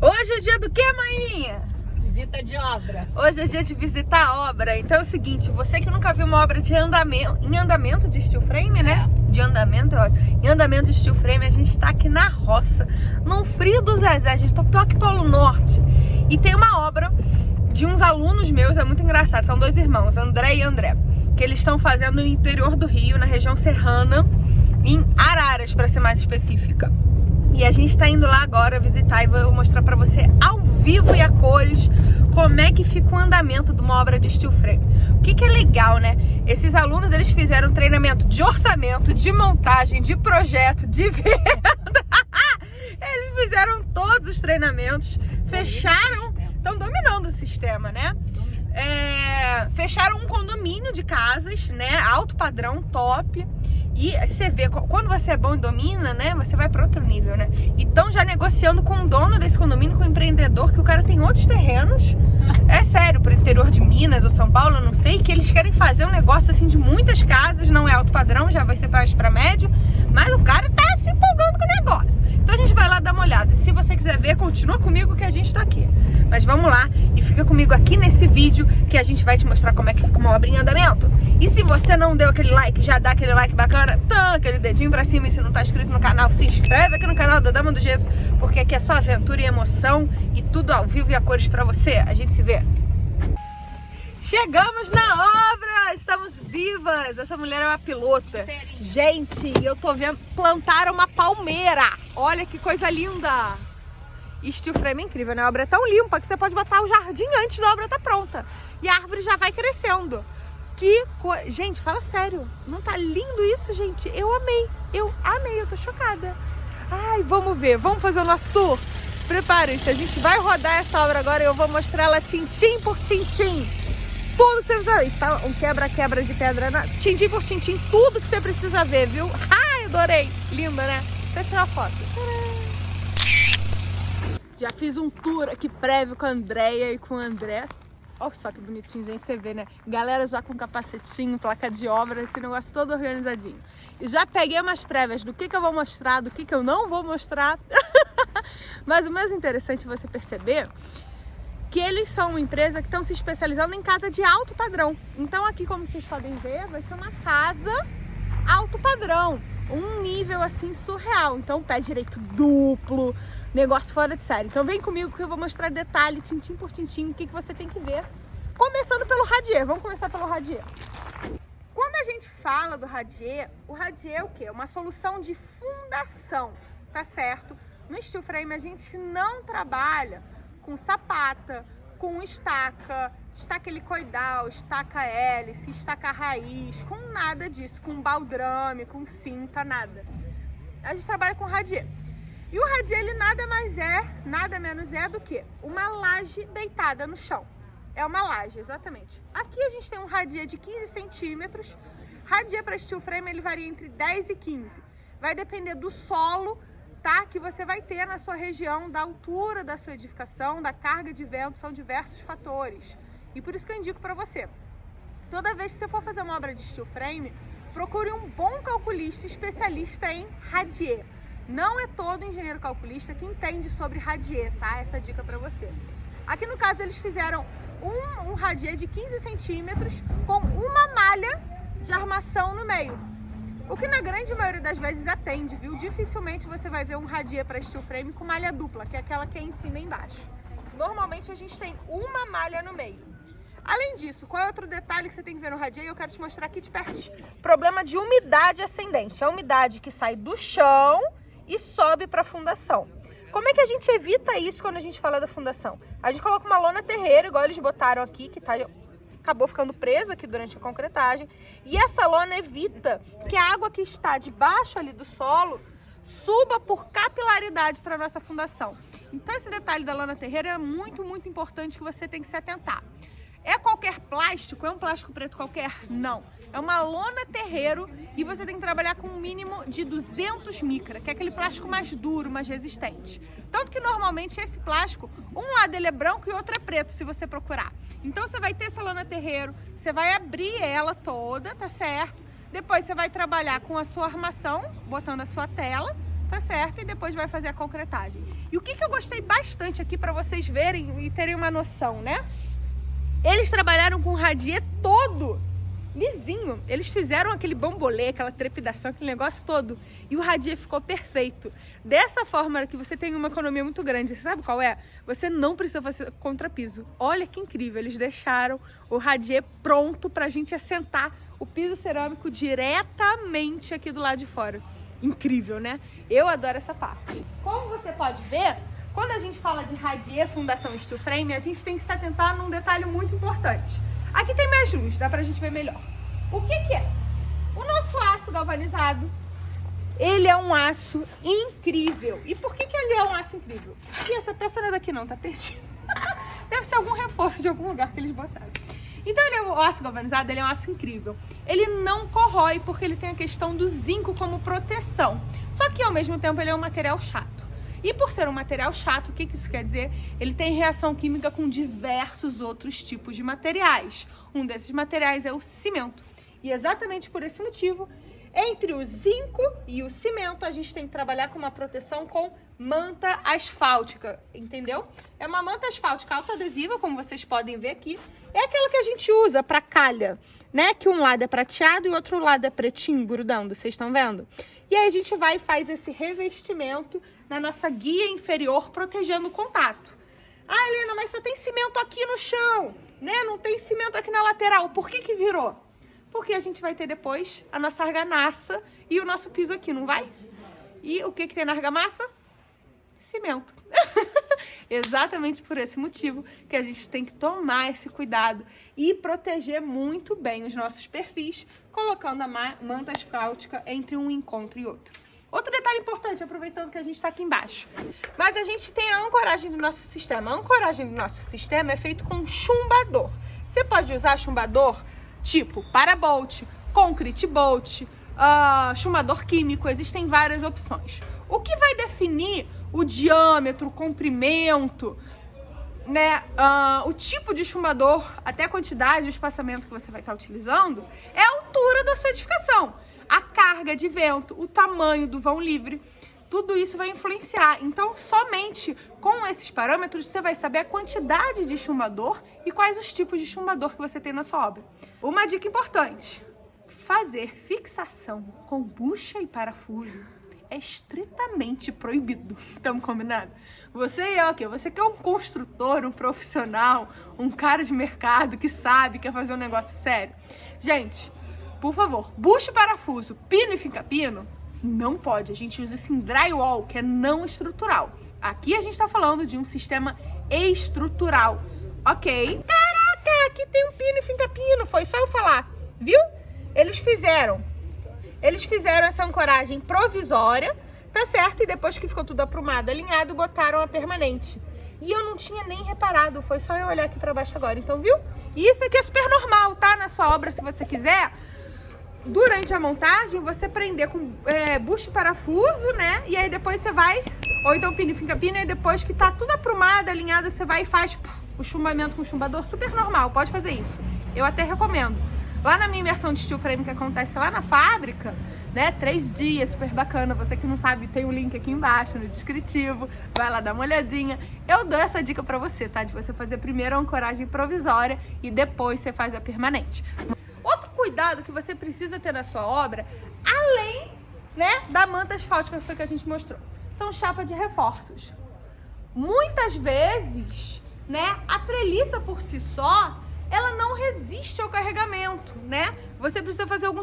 Hoje é dia do que, maninha? Visita de obra. Hoje é dia de visitar a obra. Então é o seguinte, você que nunca viu uma obra de andamento, em andamento de steel frame, né? É. De andamento, é ótimo. Em andamento de steel frame, a gente tá aqui na roça, no frio do Zezé. A gente tá pior que Polo Norte. E tem uma obra de uns alunos meus, é muito engraçado. São dois irmãos, André e André. Que eles estão fazendo no interior do Rio, na região serrana, em Araras, para ser mais específica. E a gente tá indo lá agora visitar e vou mostrar pra você ao vivo e a cores como é que fica o andamento de uma obra de steel frame. O que, que é legal, né? Esses alunos, eles fizeram treinamento de orçamento, de montagem, de projeto, de venda. eles fizeram todos os treinamentos, fecharam, estão dominando o sistema, né? É, fecharam um condomínio de casas, né? Alto padrão, top. E você vê, quando você é bom e domina, né, você vai para outro nível, né? Então já negociando com o dono desse condomínio, com o empreendedor, que o cara tem outros terrenos, é sério, pro interior de Minas ou São Paulo, eu não sei, que eles querem fazer um negócio assim de muitas casas, não é alto padrão, já vai ser baixo para médio, mas o cara tá se empolgando com o negócio. Então a gente vai lá dar uma olhada. Se você quiser ver, continua comigo que a gente tá aqui. Mas vamos lá e fica comigo aqui nesse vídeo que a gente vai te mostrar como é que fica uma obra em andamento. E se você não deu aquele like, já dá aquele like bacana, tá, aquele dedinho pra cima e se não tá inscrito no canal, se inscreve aqui no canal da Dama do Gesso, porque aqui é só aventura e emoção e tudo ao vivo e a cores pra você. A gente se vê. Chegamos na obra! Estamos vivas! Essa mulher é uma pilota. Gente, eu tô vendo plantar uma palmeira. Olha que coisa linda! Steel frame é incrível, né? A obra é tão limpa que você pode botar o jardim antes da obra estar tá pronta. E a árvore já vai crescendo. Que coisa... Gente, fala sério. Não tá lindo isso, gente? Eu amei. Eu amei, eu tô chocada. Ai, vamos ver. Vamos fazer o nosso tour? Preparem-se, a gente vai rodar essa obra agora e eu vou mostrar ela tintim por tintim tudo que você precisa. Tá um quebra-quebra de pedra, na... tintim por tintim, tudo que você precisa ver, viu? Ai, adorei. Linda, né? Eu tirar uma foto. Já fiz um tour aqui prévio com a Andrea e com o André. Olha só que bonitinho, gente, você vê, né? Galera já com capacetinho, placa de obra, esse negócio todo organizadinho. E já peguei umas prévias do que, que eu vou mostrar, do que, que eu não vou mostrar. Mas o mais interessante é você perceber que eles são uma empresa que estão se especializando em casa de alto padrão. Então aqui, como vocês podem ver, vai ser uma casa alto padrão, um nível assim surreal. Então pé direito duplo, negócio fora de série. Então vem comigo que eu vou mostrar detalhe, tintim por tintim, o que, que você tem que ver. Começando pelo radier, vamos começar pelo radier. Quando a gente fala do radier, o radier é o quê? Uma solução de fundação, tá certo? No steel frame a gente não trabalha com sapata, com estaca, estaca helicoidal, estaca hélice, estaca raiz, com nada disso, com baldrame, com cinta, nada. A gente trabalha com radier. E o radier, nada mais é, nada menos é do que uma laje deitada no chão. É uma laje, exatamente. Aqui a gente tem um radier de 15 centímetros. Radier para steel frame, ele varia entre 10 e 15. Vai depender do solo tá? que você vai ter na sua região, da altura da sua edificação, da carga de vento, são diversos fatores. E por isso que eu indico para você. Toda vez que você for fazer uma obra de steel frame, procure um bom calculista especialista em radier. Não é todo engenheiro calculista que entende sobre radier, tá? Essa dica para você. Aqui no caso eles fizeram um, um radier de 15 centímetros com uma malha de armação no meio. O que na grande maioria das vezes atende, viu? Dificilmente você vai ver um radier para steel frame com malha dupla, que é aquela que é em cima e embaixo. Normalmente a gente tem uma malha no meio. Além disso, qual é outro detalhe que você tem que ver no radier? Eu quero te mostrar aqui de perto. Problema de umidade ascendente. A umidade que sai do chão e sobe para a fundação. Como é que a gente evita isso quando a gente fala da fundação? A gente coloca uma lona terreira, igual eles botaram aqui, que tá acabou ficando presa aqui durante a concretagem. E essa lona evita que a água que está debaixo ali do solo suba por capilaridade para a nossa fundação. Então esse detalhe da lona terreira é muito, muito importante que você tem que se atentar. Plástico? É um plástico preto qualquer? Não. É uma lona terreiro e você tem que trabalhar com um mínimo de 200 micra, que é aquele plástico mais duro, mais resistente. Tanto que normalmente esse plástico, um lado ele é branco e outro é preto, se você procurar. Então você vai ter essa lona terreiro, você vai abrir ela toda, tá certo? Depois você vai trabalhar com a sua armação, botando a sua tela, tá certo? E depois vai fazer a concretagem. E o que, que eu gostei bastante aqui para vocês verem e terem uma noção, né? Eles trabalharam com o radier todo lisinho. Eles fizeram aquele bambolê, aquela trepidação, aquele negócio todo. E o radier ficou perfeito. Dessa forma que você tem uma economia muito grande. Você sabe qual é? Você não precisa fazer contrapiso. Olha que incrível. Eles deixaram o radier pronto pra gente assentar o piso cerâmico diretamente aqui do lado de fora. Incrível, né? Eu adoro essa parte. Como você pode ver, quando a gente fala de radier fundação steel frame, a gente tem que se atentar num detalhe muito importante. Aqui tem mais luz, dá pra gente ver melhor. O que que é? O nosso aço galvanizado, ele é um aço incrível. E por que que ele é um aço incrível? E essa peça não é daqui não, tá perdida. Deve ser algum reforço de algum lugar que eles botaram. Então ele é o aço galvanizado, ele é um aço incrível. Ele não corrói porque ele tem a questão do zinco como proteção. Só que ao mesmo tempo ele é um material chato. E por ser um material chato, o que, que isso quer dizer? Ele tem reação química com diversos outros tipos de materiais. Um desses materiais é o cimento. E exatamente por esse motivo, entre o zinco e o cimento, a gente tem que trabalhar com uma proteção com manta asfáltica, entendeu? É uma manta asfáltica autoadesiva, como vocês podem ver aqui. É aquela que a gente usa para calha, né? Que um lado é prateado e o outro lado é pretinho, grudando, vocês estão vendo? E aí a gente vai e faz esse revestimento na nossa guia inferior, protegendo o contato. Ah, Helena, mas só tem cimento aqui no chão, né? Não tem cimento aqui na lateral. Por que que virou? Porque a gente vai ter depois a nossa argamassa e o nosso piso aqui, não vai? E o que que tem na argamassa? Cimento. Exatamente por esse motivo que a gente tem que tomar esse cuidado e proteger muito bem os nossos perfis, colocando a manta asfáltica entre um encontro e outro. Outro detalhe importante, aproveitando que a gente está aqui embaixo. Mas a gente tem a ancoragem do nosso sistema. A ancoragem do nosso sistema é feito com chumbador. Você pode usar chumbador tipo parabolt, concrete bolt, uh, chumbador químico. Existem várias opções. O que vai definir o diâmetro, o comprimento, né, uh, o tipo de chumbador, até a quantidade o espaçamento que você vai estar utilizando, é a altura da sua edificação a carga de vento, o tamanho do vão livre, tudo isso vai influenciar. Então, somente com esses parâmetros, você vai saber a quantidade de chumbador e quais os tipos de chumbador que você tem na sua obra. Uma dica importante, fazer fixação com bucha e parafuso é estritamente proibido. Estamos combinados? Você é o quê? Você que é um construtor, um profissional, um cara de mercado que sabe, quer fazer um negócio sério. Gente, por favor, buche parafuso, pino e fica-pino, não pode. A gente usa esse drywall, que é não estrutural. Aqui a gente está falando de um sistema estrutural, ok? Caraca, aqui tem um pino e fica-pino, foi só eu falar, viu? Eles fizeram, eles fizeram essa ancoragem provisória, tá certo? E depois que ficou tudo aprumado, alinhado, botaram a permanente. E eu não tinha nem reparado, foi só eu olhar aqui pra baixo agora, então viu? Isso aqui é super normal, tá? Na sua obra, se você quiser, durante a montagem, você prender com é, bucho e parafuso, né? E aí depois você vai, ou então pino fica pino, e depois que tá tudo aprumado, alinhado, você vai e faz puf, o chumbamento com o chumbador, super normal, pode fazer isso. Eu até recomendo. Lá na minha imersão de steel frame que acontece lá na fábrica, né? Três dias, super bacana. Você que não sabe, tem o um link aqui embaixo no descritivo. Vai lá dar uma olhadinha. Eu dou essa dica pra você, tá? De você fazer primeiro a ancoragem provisória e depois você faz a permanente cuidado que você precisa ter na sua obra, além né, da manta asfáltica que foi que a gente mostrou. São chapas de reforços. Muitas vezes, né, a treliça por si só, ela não resiste ao carregamento, né? Você precisa fazer algum